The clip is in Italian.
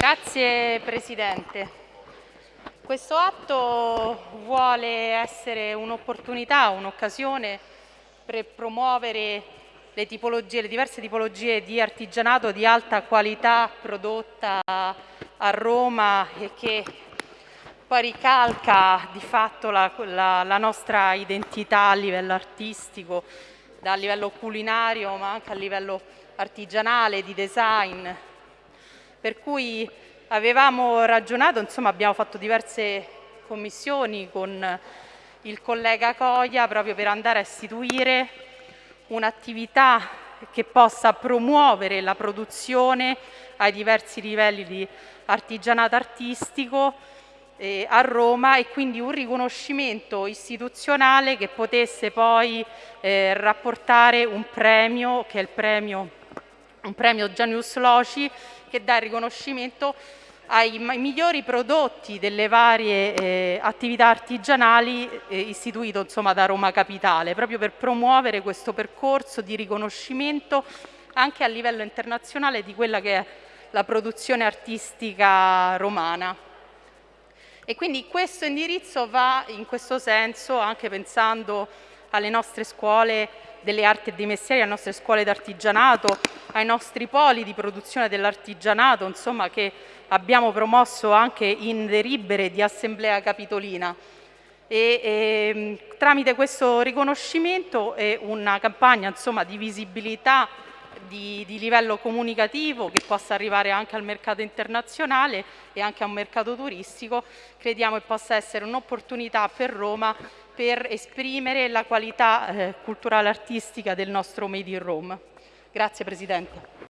Grazie Presidente. Questo atto vuole essere un'opportunità, un'occasione per promuovere le, tipologie, le diverse tipologie di artigianato di alta qualità prodotta a Roma e che poi ricalca di fatto la, la, la nostra identità a livello artistico, a livello culinario ma anche a livello artigianale, di design. Per cui avevamo ragionato, insomma abbiamo fatto diverse commissioni con il collega Coia proprio per andare a istituire un'attività che possa promuovere la produzione ai diversi livelli di artigianato artistico eh, a Roma e quindi un riconoscimento istituzionale che potesse poi eh, rapportare un premio che è il premio, un premio Genius Loci che dà il riconoscimento ai migliori prodotti delle varie eh, attività artigianali eh, istituito insomma, da Roma Capitale, proprio per promuovere questo percorso di riconoscimento anche a livello internazionale di quella che è la produzione artistica romana. E quindi questo indirizzo va in questo senso anche pensando alle nostre scuole delle arti e dei mestieri, alle nostre scuole d'artigianato, ai nostri poli di produzione dell'artigianato, insomma che abbiamo promosso anche in delibere di assemblea capitolina. E, e, ehm, tramite questo riconoscimento e una campagna insomma, di visibilità di, di, livello comunicativo che possa arrivare anche al mercato internazionale e anche a un mercato turistico, crediamo che possa essere un'opportunità per Roma per esprimere la qualità eh, culturale artistica del nostro Made in Rome. Grazie Presidente.